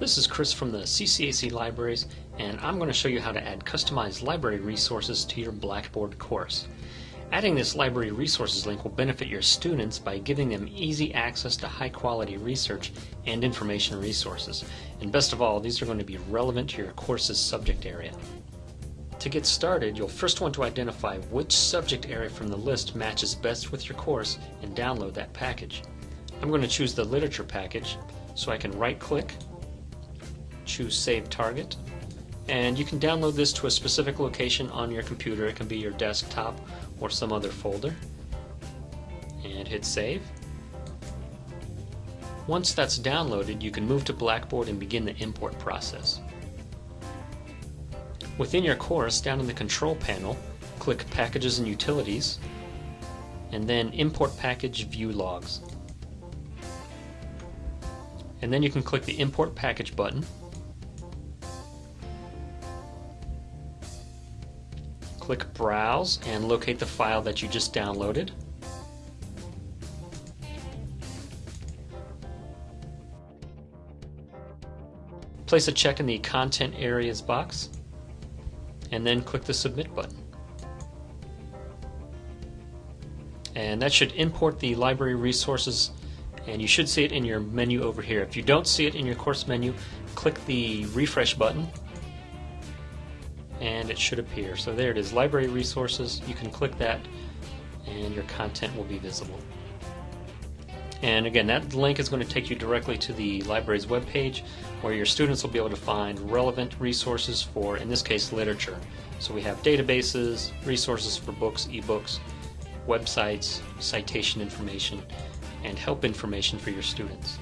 This is Chris from the CCAC Libraries and I'm going to show you how to add customized library resources to your Blackboard course. Adding this library resources link will benefit your students by giving them easy access to high quality research and information resources. And best of all, these are going to be relevant to your course's subject area. To get started, you'll first want to identify which subject area from the list matches best with your course and download that package. I'm going to choose the literature package so I can right click choose Save Target. And you can download this to a specific location on your computer. It can be your desktop or some other folder. And hit Save. Once that's downloaded, you can move to Blackboard and begin the import process. Within your course, down in the Control panel, click Packages and Utilities, and then Import Package View Logs. And then you can click the Import Package button, Click Browse and locate the file that you just downloaded. Place a check in the Content Areas box and then click the Submit button. And that should import the library resources and you should see it in your menu over here. If you don't see it in your course menu, click the refresh button and it should appear. So there it is, library resources. You can click that and your content will be visible. And again, that link is going to take you directly to the library's webpage where your students will be able to find relevant resources for, in this case, literature. So we have databases, resources for books, ebooks, websites, citation information, and help information for your students.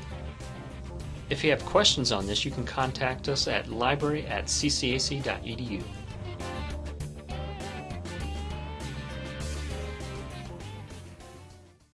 If you have questions on this, you can contact us at library at ccac.edu.